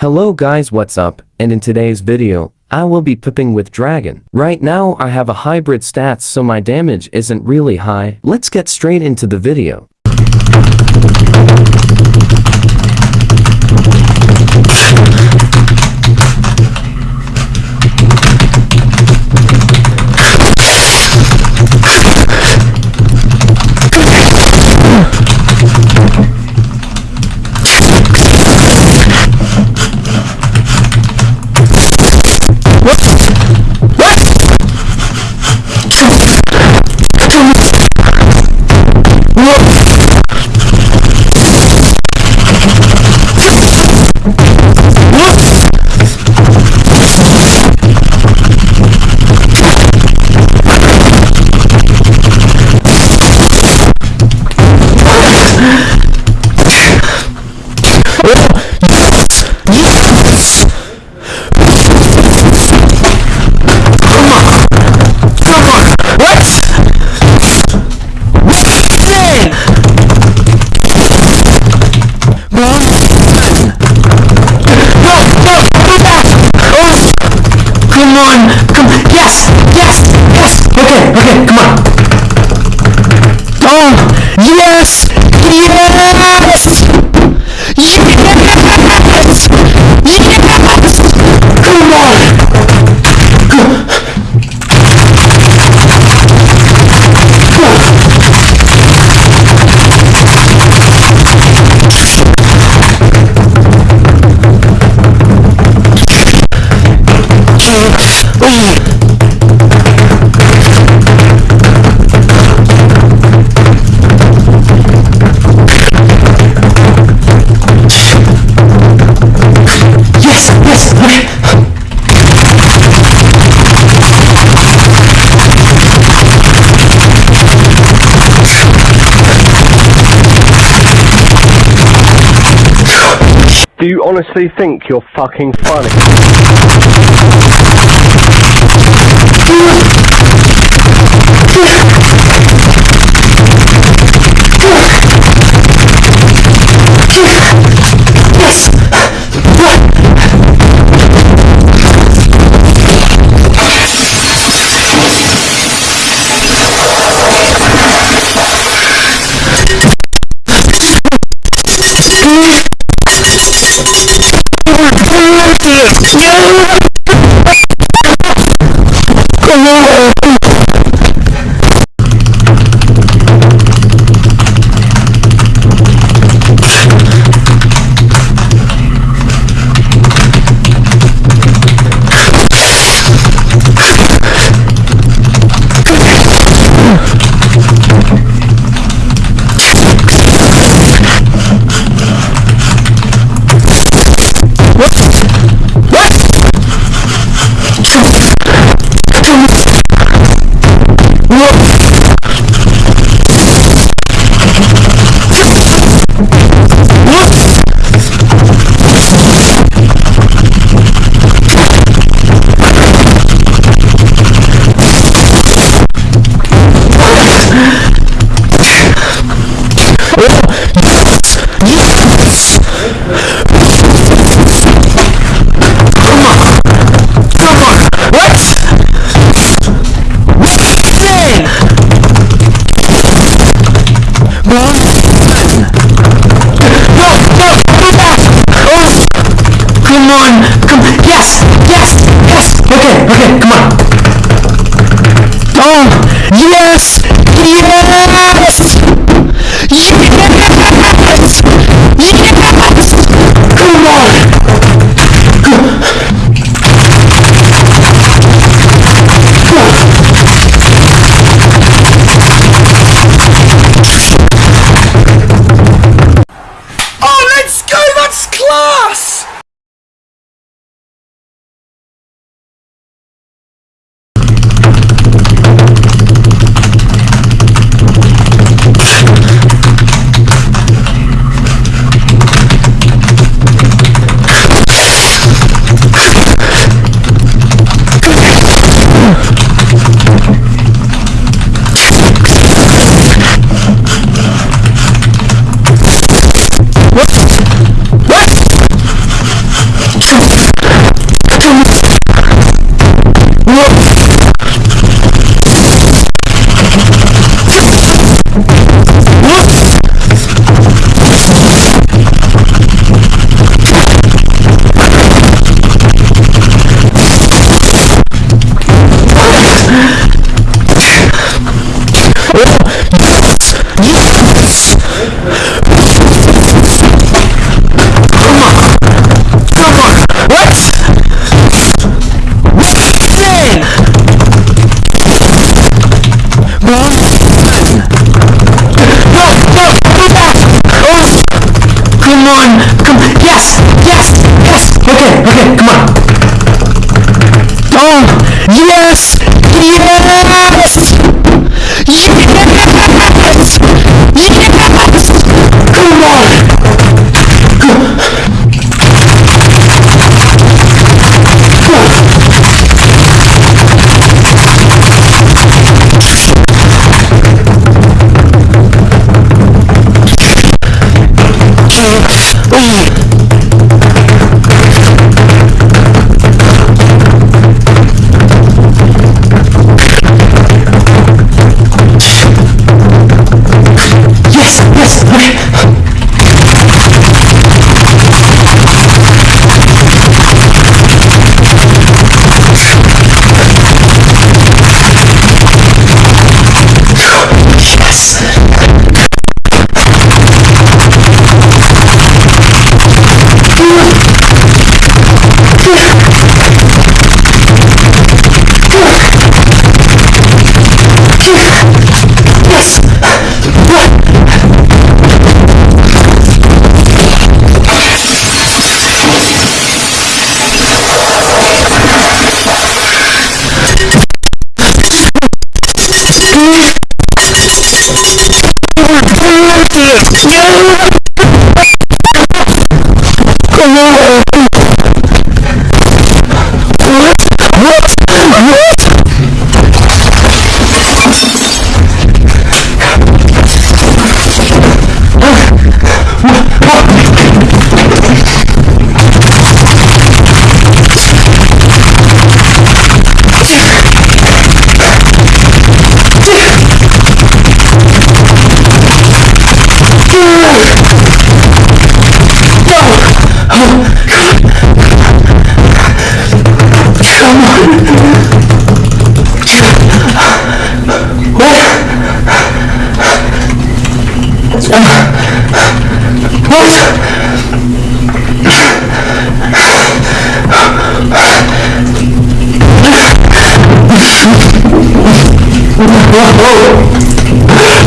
Hello guys what's up, and in today's video, I will be pipping with dragon. Right now I have a hybrid stats so my damage isn't really high. Let's get straight into the video. Come you honestly think you're fucking funny? Okay, come on! Oh Ура!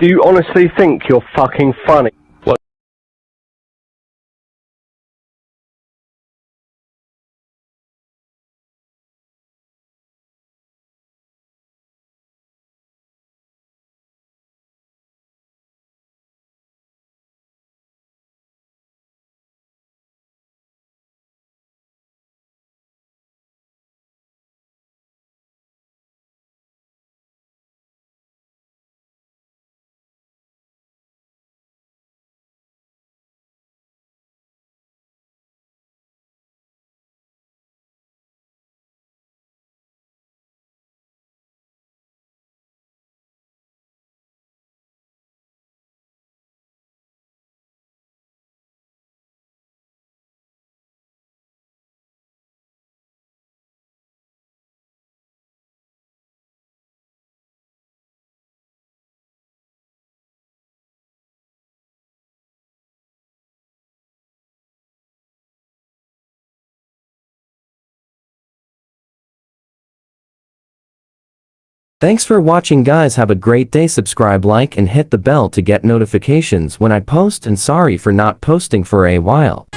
Do you honestly think you're fucking funny? Thanks for watching guys have a great day subscribe like and hit the bell to get notifications when I post and sorry for not posting for a while.